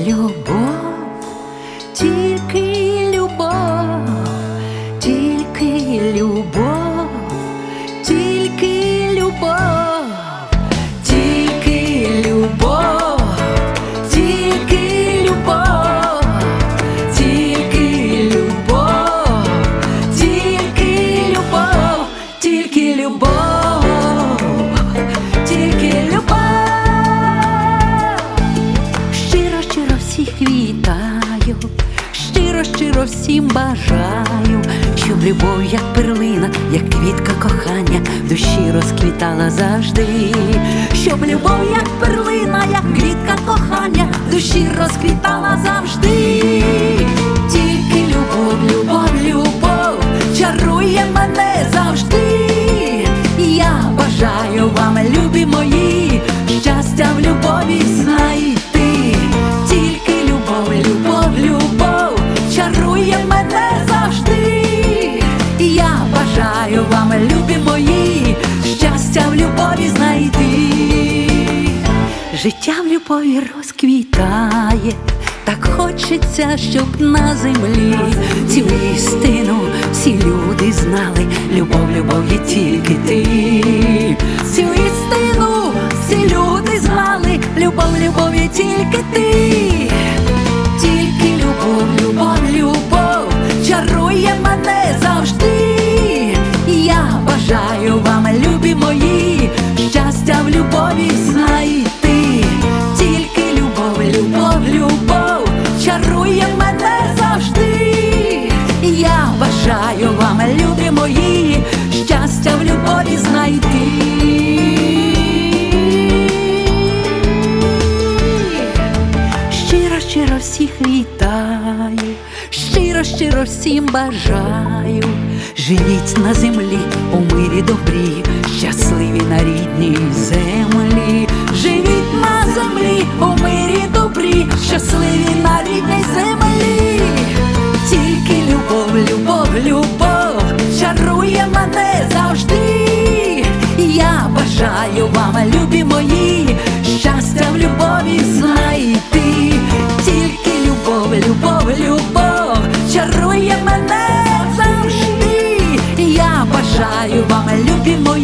Львів. Всіх вітаю, щиро, щиро всім бажаю, щоб любов, як перлина, як квітка кохання, в душі розквітала завжди, щоб любов, як перлина, як квітка кохання, в душі розквітала завжди. Тільки любов, любов, любов чарує мене завжди. Я бажаю вам, любі мої, щастя в любові знайти. Бажаю вам, любі мої, щастя в любові знайти. Життя в любові розквітає, так хочеться, щоб на землі цю істину всі люди знали. Любов, любов є тільки ти. Цю істину всі люди знали. Любов, любов є тільки ти. Любові знайти. Тільки любов, любов, любов чарує мене завжди. Я бажаю вам, любі мої, щастя в любові знайти. Щиро, щиро всіх вітаю, щиро, щиро всім бажаю. Живіть на землі у мирі мене завжди. Я бажаю вам, любі мої, щастя в любові знайти. Тільки любов, любов, любов чарує мене завжди. Я бажаю вам, любі мої.